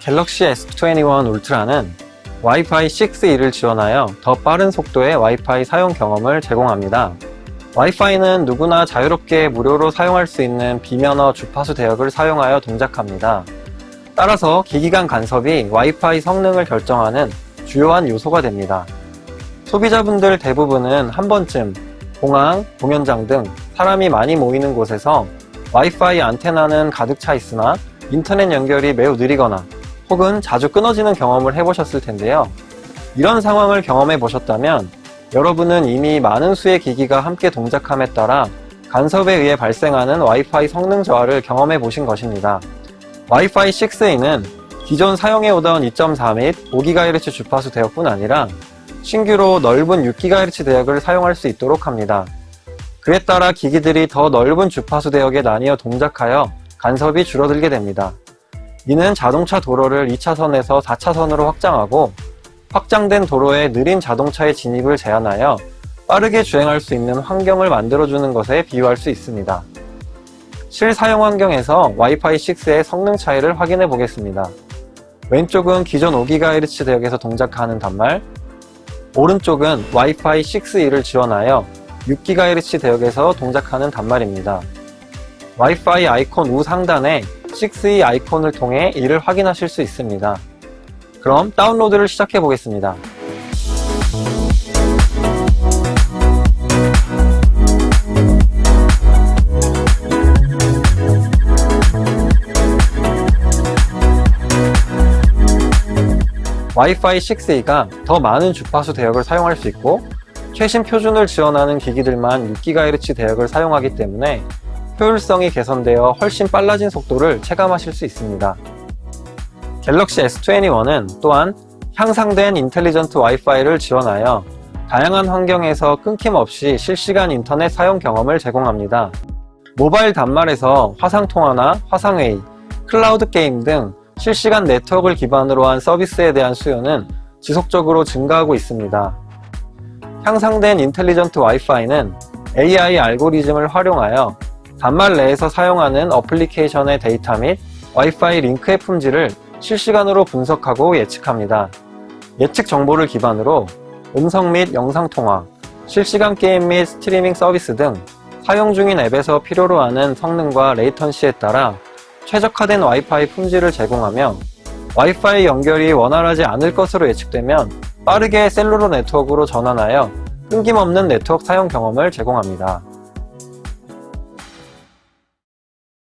갤럭시 S21 울트라는 와이파이 6E를 지원하여 더 빠른 속도의 와이파이 사용 경험을 제공합니다. 와이파이는 누구나 자유롭게 무료로 사용할 수 있는 비면허 주파수 대역을 사용하여 동작합니다. 따라서 기기 간 간섭이 와이파이 성능을 결정하는 주요한 요소가 됩니다. 소비자분들 대부분은 한 번쯤 공항, 공연장 등 사람이 많이 모이는 곳에서 와이파이 안테나는 가득 차 있으나 인터넷 연결이 매우 느리거나 혹은 자주 끊어지는 경험을 해보셨을 텐데요. 이런 상황을 경험해 보셨다면 여러분은 이미 많은 수의 기기가 함께 동작함에 따라 간섭에 의해 발생하는 와이파이 성능 저하를 경험해 보신 것입니다. 와이파이 6E는 기존 사용해오던 2.4 및 5GHz 주파수 대역뿐 아니라 신규로 넓은 6GHz 대역을 사용할 수 있도록 합니다. 그에 따라 기기들이 더 넓은 주파수 대역에 나뉘어 동작하여 간섭이 줄어들게 됩니다. 이는 자동차 도로를 2차선에서 4차선으로 확장하고 확장된 도로에 느린 자동차의 진입을 제한하여 빠르게 주행할 수 있는 환경을 만들어주는 것에 비유할 수 있습니다. 실사용 환경에서 와이파이 6의 성능 차이를 확인해 보겠습니다. 왼쪽은 기존 5GHz 대역에서 동작하는 단말, 오른쪽은 와이파이 6E를 지원하여 6GHz 대역에서 동작하는 단말입니다. 와이파이 아이콘 우 상단에 6E 아이콘을 통해 이를 확인하실 수 있습니다. 그럼 다운로드를 시작해 보겠습니다. 와이파이 6E가 더 많은 주파수 대역을 사용할 수 있고 최신 표준을 지원하는 기기들만 6GHz 대역을 사용하기 때문에 효율성이 개선되어 훨씬 빨라진 속도를 체감하실 수 있습니다. 갤럭시 S21은 또한 향상된 인텔리전트 와이파이를 지원하여 다양한 환경에서 끊김없이 실시간 인터넷 사용 경험을 제공합니다. 모바일 단말에서 화상통화나 화상회의, 클라우드 게임 등 실시간 네트워크를 기반으로 한 서비스에 대한 수요는 지속적으로 증가하고 있습니다. 향상된 intelligent 와이파이는 AI 알고리즘을 활용하여 단말 내에서 사용하는 어플리케이션의 데이터 및 와이파이 링크의 품질을 실시간으로 분석하고 예측합니다. 예측 정보를 기반으로 음성 및 영상 통화, 실시간 게임 및 스트리밍 서비스 등 사용 중인 앱에서 필요로 하는 성능과 레이턴시에 따라 최적화된 와이파이 품질을 제공하며 와이파이 연결이 원활하지 않을 것으로 예측되면 빠르게 셀룰러 네트워크로 전환하여 끊김없는 네트워크 사용 경험을 제공합니다.